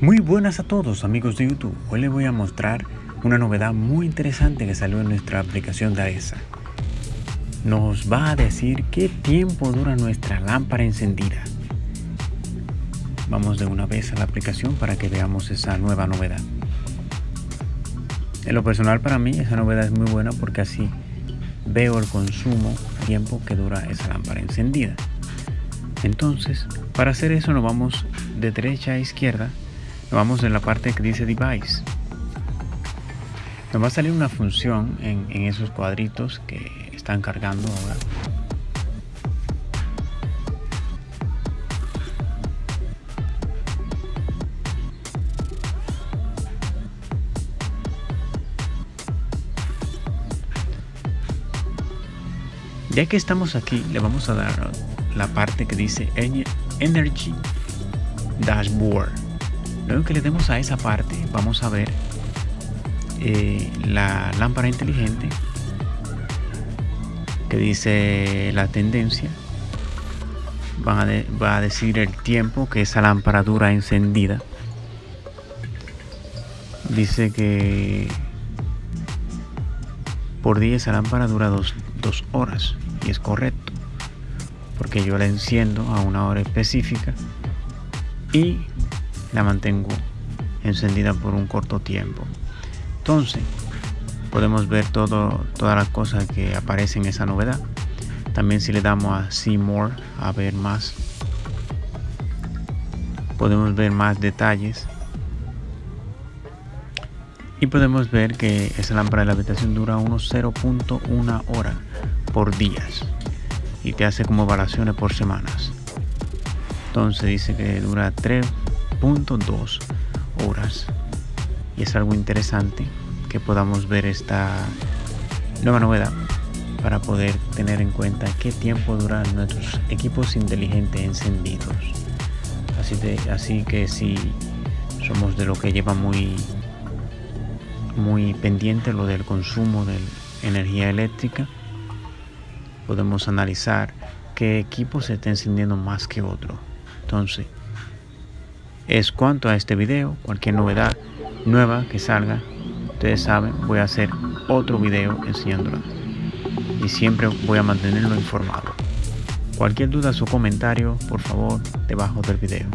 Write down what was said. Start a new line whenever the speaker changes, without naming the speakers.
Muy buenas a todos amigos de YouTube, hoy les voy a mostrar una novedad muy interesante que salió en nuestra aplicación de AESA. Nos va a decir qué tiempo dura nuestra lámpara encendida. Vamos de una vez a la aplicación para que veamos esa nueva novedad. En lo personal para mí esa novedad es muy buena porque así veo el consumo, tiempo que dura esa lámpara encendida. Entonces, para hacer eso nos vamos de derecha a izquierda vamos en la parte que dice device. Nos va a salir una función en, en esos cuadritos que están cargando ahora. Ya que estamos aquí le vamos a dar la parte que dice energy dashboard Luego que le demos a esa parte, vamos a ver eh, la lámpara inteligente que dice la tendencia. Va a, va a decir el tiempo que esa lámpara dura encendida. Dice que por día esa lámpara dura dos, dos horas y es correcto porque yo la enciendo a una hora específica y la mantengo encendida por un corto tiempo. Entonces podemos ver todo, todas las cosas que aparecen en esa novedad. También si le damos a see more a ver más podemos ver más detalles. Y podemos ver que esa lámpara de la habitación dura unos 0.1 hora por días y te hace como evaluaciones por semanas. Entonces dice que dura 3 dos horas. Y es algo interesante que podamos ver esta nueva novedad para poder tener en cuenta qué tiempo duran nuestros equipos inteligentes encendidos. Así, de, así que si somos de lo que lleva muy muy pendiente lo del consumo de energía eléctrica. Podemos analizar qué equipo se está encendiendo más que otro. Entonces es cuanto a este video. Cualquier novedad nueva que salga ustedes saben voy a hacer otro video enseñándola y siempre voy a mantenerlo informado. Cualquier duda o comentario por favor debajo del video